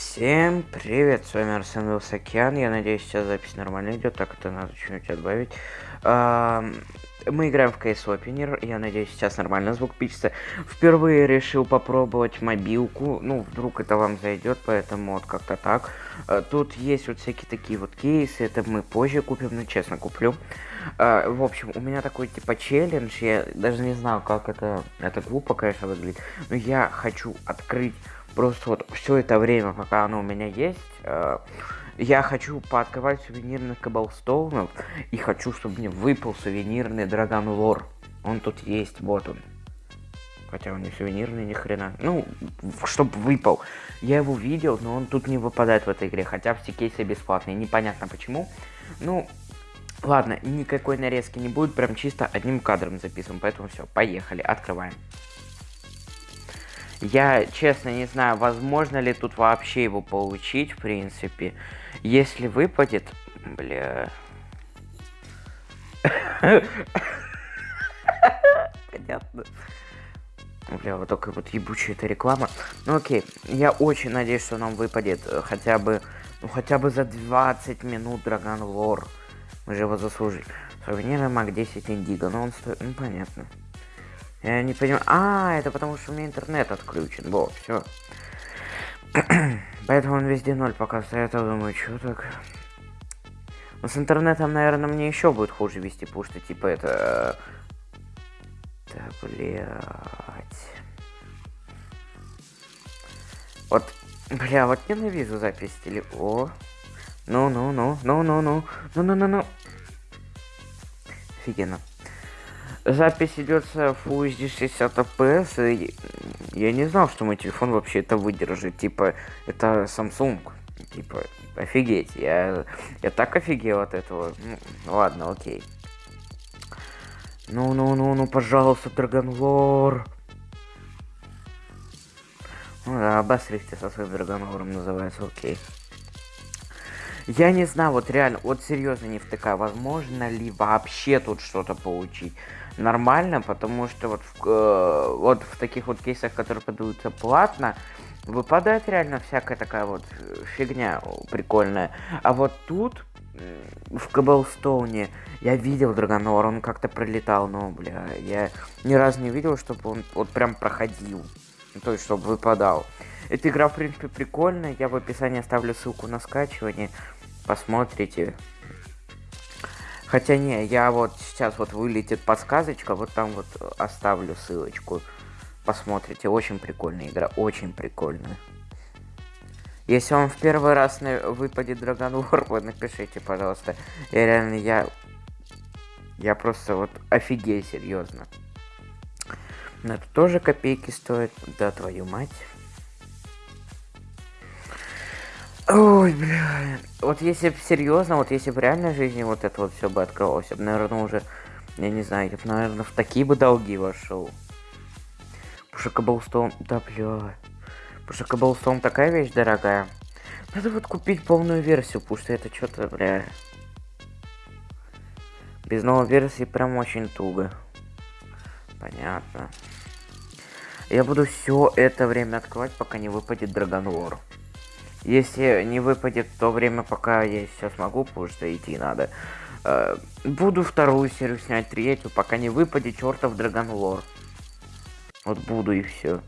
Всем привет, с вами Арсен Вилсакян. Я надеюсь, сейчас запись нормально идет, так это надо чуть-чуть отбавить. Мы играем в CS Opener, я надеюсь, сейчас нормально звук пишется. Впервые решил попробовать мобилку, ну, вдруг это вам зайдет, поэтому вот как-то так. А, тут есть вот всякие такие вот кейсы, это мы позже купим, ну, честно, куплю. А, в общем, у меня такой, типа, челлендж, я даже не знаю, как это, это глупо, конечно, выглядит, но я хочу открыть Просто вот все это время, пока оно у меня есть, э, я хочу пооткрывать сувенирных каблстоунов и хочу, чтобы мне выпал сувенирный Драгон Лор. Он тут есть, вот он. Хотя он не сувенирный, ни хрена. Ну, чтобы выпал. Я его видел, но он тут не выпадает в этой игре. Хотя все кейсы бесплатные. Непонятно почему. Ну, ладно, никакой нарезки не будет. Прям чисто одним кадром записываем. Поэтому все, поехали, открываем. Я, честно, не знаю, возможно ли тут вообще его получить, в принципе. Если выпадет... Бля... Понятно. Бля, вот только вот ебучая эта реклама. Ну окей, я очень надеюсь, что нам выпадет э, хотя бы, ну хотя бы за 20 минут Драгон Лор. Мы же его заслужили. Сувенирный маг 10 индиго, но он стоит, ну понятно. Я не понимаю. А, это потому что у меня интернет отключен. Во, все. Поэтому он везде ноль показывает. Я думаю, что так. Но с интернетом, наверное, мне еще будет хуже вести, потому что типа это. Да, блядь. Вот, бля, вот ненавижу запись теле. О. Ну-ну-ну, ну-ну-ну, ну-ну-ну-ну. Офигенно. Запись идет с Full HD 60 FPS, и я не знал, что мой телефон вообще это выдержит. Типа, это Samsung. Типа, офигеть. Я, я так офигел от этого. Ну, ладно, окей. Ну-ну-ну, ну, пожалуйста, Драгонлор. Ну да, обосрите со своим Драгонлором называется, окей. Я не знаю, вот реально, вот серьезно не втыкаю, возможно ли вообще тут что-то получить нормально, потому что вот в, э, вот в таких вот кейсах, которые подаются платно, выпадает реально всякая такая вот фигня прикольная. А вот тут, в Каблстоуне, я видел Драгонор, он как-то пролетал, но, бля, я ни разу не видел, чтобы он вот прям проходил. То есть, чтобы выпадал. Эта игра, в принципе, прикольная. Я в описании оставлю ссылку на скачивание. Посмотрите. Хотя не, я вот сейчас вот вылетит подсказочка, вот там вот оставлю ссылочку. Посмотрите, очень прикольная игра, очень прикольная. Если вам в первый раз выпадет Dragon War, вы напишите, пожалуйста. Я реально, я... Я просто вот офигею, серьезно. Но это тоже копейки стоит, да твою мать. Ой, бля. Вот если серьезно, вот если в реальной жизни вот это вот все бы открылось, я бы, наверное, уже, я не знаю, я бы, наверное, в такие бы долги вошел. Потому что Каблстоун, да, бля. Потому что Каблстоун такая вещь дорогая. Надо вот купить полную версию, потому что это что-то, бля. Без новой версии прям очень туго. Понятно. Я буду все это время открывать, пока не выпадет Драгон Лор. Если не выпадет то время, пока я сейчас могу, потому что идти надо. Э, буду вторую серию снять, третью, пока не выпадет чертов Драгон Лор. Вот буду и все.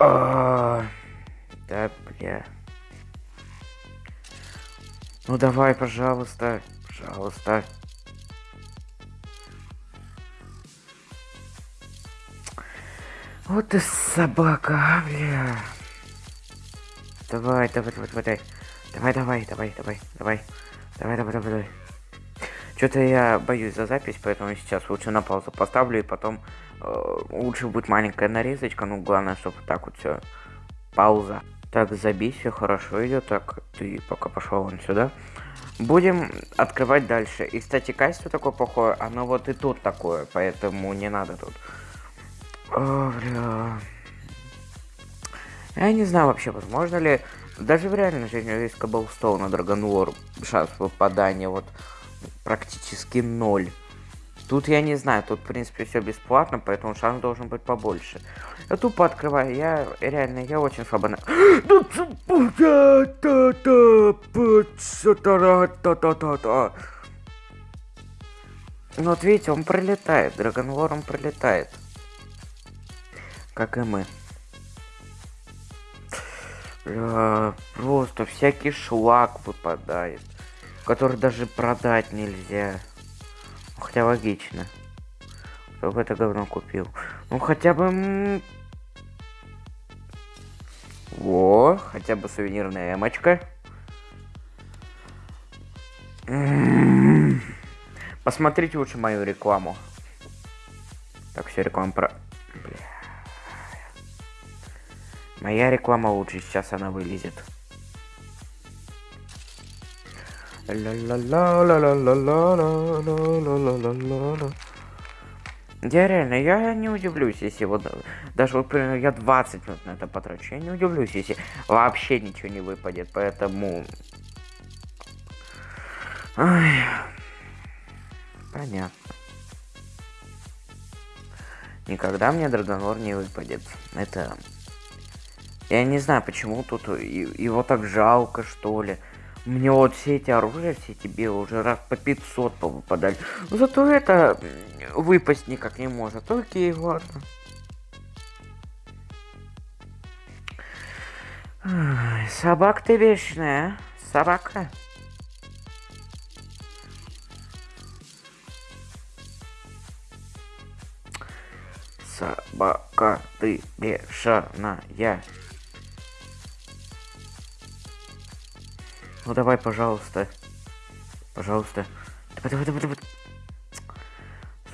А, да, бля. Ну давай, пожалуйста, пожалуйста. Вот ты собака, а, бля. Давай, давай, давай, давай. Давай, давай, давай, давай, давай. Давай, давай, давай, давай. Что-то я боюсь за запись, поэтому сейчас лучше на паузу поставлю и потом э, лучше будет маленькая нарезочка. Ну, главное, чтобы так вот все. Пауза. Так, забей, все хорошо идет. Так, ты пока пошел вон сюда. Будем открывать дальше. И, кстати, качество такое плохое, оно вот и тут такое, поэтому не надо тут. О, бля. Я не знаю вообще, возможно ли... Даже в реальной жизни есть Каблстоун на Драгонвор шанс попадания вот практически ноль. Тут я не знаю, тут в принципе все бесплатно, поэтому шанс должен быть побольше. Я тупо открываю, я реально, я очень слабо на... Ну вот видите, он пролетает, Драгонлор он пролетает. Как и мы. Бля, просто всякий шлак выпадает, который даже продать нельзя. Хотя логично. Кто бы это говно купил? Ну хотя бы... Во, хотя бы сувенирная эмочка. Посмотрите лучше мою рекламу. Так, все, реклама про... Бля. Моя реклама лучше, сейчас она вылезет. Я реально, я не удивлюсь, если вот даже вот, например, я 20 минут на это потрачу. Я не удивлюсь, если вообще ничего не выпадет, поэтому... Ай. Понятно. Никогда мне Драгонор не выпадет. Это... Я не знаю, почему тут его так жалко, что ли. Мне вот все эти оружия, все эти белые уже раз по 500 повыпадали. Но зато это выпасть никак не может. Окей, ладно. Собак ты вечная, а? собака. Собака ты бешеная. Ну давай, пожалуйста. Пожалуйста. Давай, давай, давай, давай.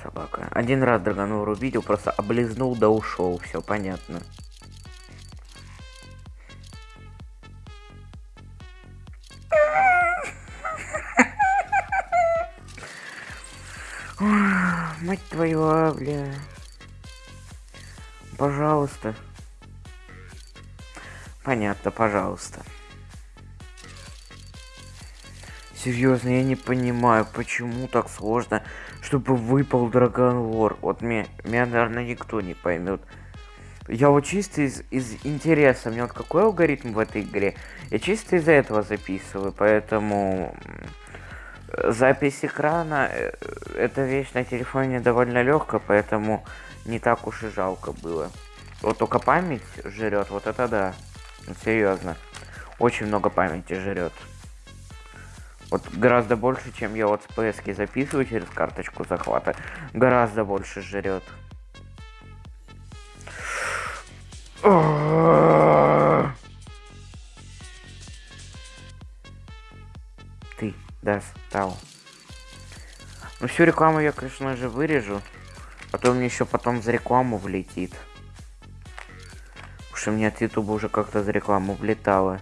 Собака. Один раз Драгонор увидел, просто облизнул да ушел. Все понятно. Мать твою, а, бля. Пожалуйста. Понятно, пожалуйста. Серьезно, я не понимаю, почему так сложно, чтобы выпал Драгон Лор. Вот меня, меня, наверное, никто не поймет. Я вот чисто из, из интереса, мне вот какой алгоритм в этой игре, я чисто из-за этого записываю, поэтому запись экрана, э, эта вещь на телефоне довольно легкая, поэтому не так уж и жалко было. Вот только память жрет, вот это да. Серьезно. Очень много памяти жрет. Вот гораздо больше, чем я вот с PS записываю через карточку захвата. Гораздо больше жрет. Ты достал. Ну всю рекламу я, конечно же, вырежу. А то мне еще потом за рекламу влетит. Потому что мне от Ютуба уже как-то за рекламу влетало.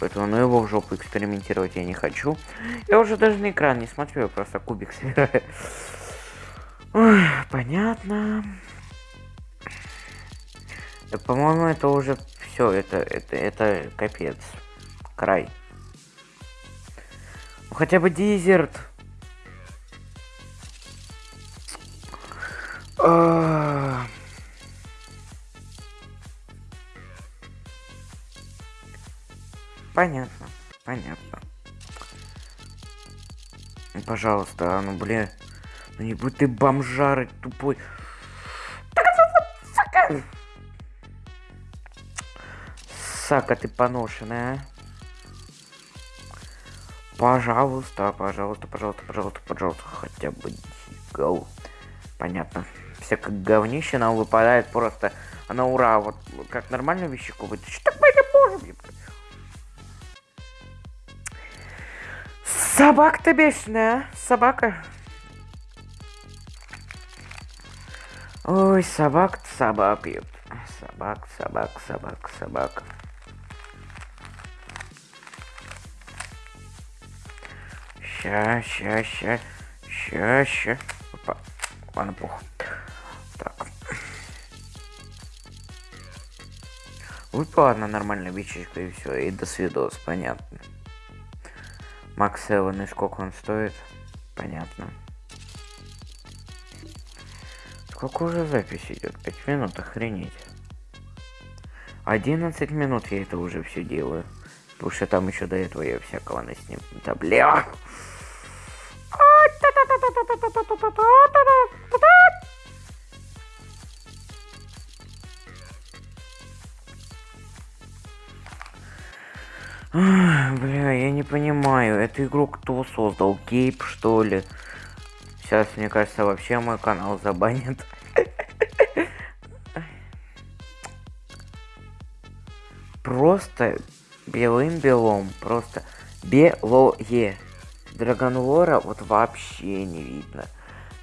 Поэтому ну его в жопу экспериментировать я не хочу. Я уже даже на экран не смотрю, я просто кубик собираю. Понятно. По-моему, это уже все, это, это, это капец. Край. Ну, хотя бы дезерт. Пожалуйста, а ну бля. Ну не будь ты бомжарый тупой. Сака! Ты поношенная, а? Пожалуйста, пожалуйста, пожалуйста, пожалуйста, пожалуйста, хотя бы гол. Понятно всякое говнище нам выпадает просто на ура. Вот как нормальную вещику вытащить. Так Собака-то бешеная, а? собака. Ой, собак собак, ёп. Собак, собак, собак, собак. Ща, ща, ща, ща, ща. Опа. Ладно, пух. Выпала одна нормальная бичечка и все, и до свидос, понятно. Макс Эван, и сколько он стоит? Понятно. Сколько уже запись идет? 5 минут, охренеть. 11 минут я это уже все делаю. Потому что там еще до этого я всякого насним. Да бля. Бля, я не понимаю, эту игру кто создал? Гейб, что ли? Сейчас, мне кажется, вообще мой канал забанят. Просто белым-белом, просто белое. Драгонлора вот вообще не видно.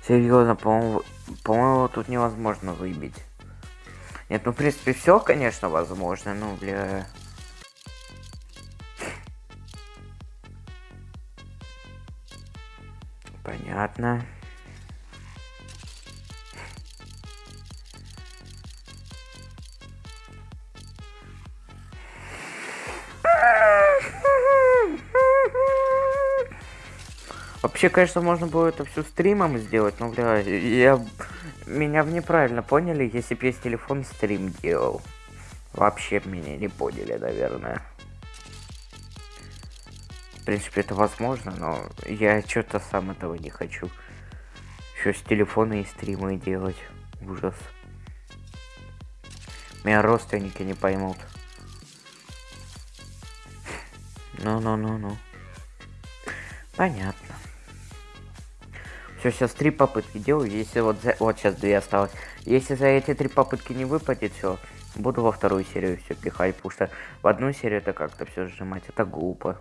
Серьезно, по-моему, по-моему, тут невозможно выбить. Нет, ну, в принципе, все, конечно, возможно, ну, бля... Понятно. Вообще, конечно, можно было это все стримом сделать, но, бля, я... Меня в неправильно поняли, если бы я с телефон стрим делал. Вообще меня не поняли, наверное. Принципе, это возможно, но я что-то сам этого не хочу. Еще с телефона и стримы делать. Ужас. Меня родственники не поймут. Ну-ну-ну-ну. Понятно. Все, сейчас три попытки делаю. Если вот за... вот сейчас две осталось. Если за эти три попытки не выпадет, все, буду во вторую серию все пихать, потому что в одну серию это как-то все сжимать, это глупо.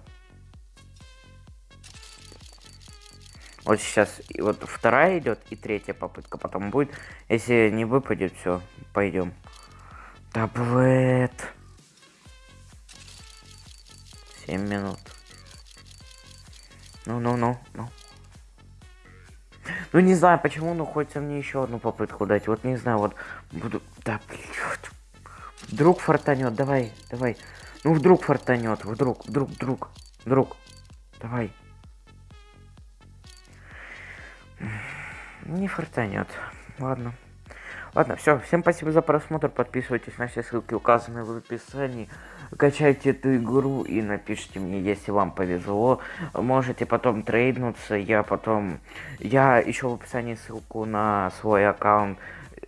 Вот сейчас и вот вторая идет и третья попытка потом будет. Если не выпадет, все, пойдем. Таблет. 7 минут. Ну-ну-ну, ну. Ну не знаю почему, но хочется мне еще одну попытку дать. Вот не знаю, вот буду. Да, блядь. Вдруг фартанет, давай, давай. Ну вдруг фартанет, вдруг, вдруг, вдруг, вдруг. Давай. Не фартанет. Ладно. Ладно, все. Всем спасибо за просмотр. Подписывайтесь на все ссылки, указанные в описании. Качайте эту игру и напишите мне, если вам повезло. Можете потом трейднуться. Я потом... Я еще в описании ссылку на свой аккаунт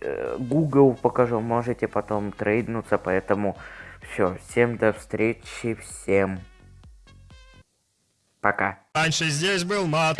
э, Google покажу. Можете потом трейднуться. Поэтому все. Всем до встречи. Всем пока. Раньше здесь был мат.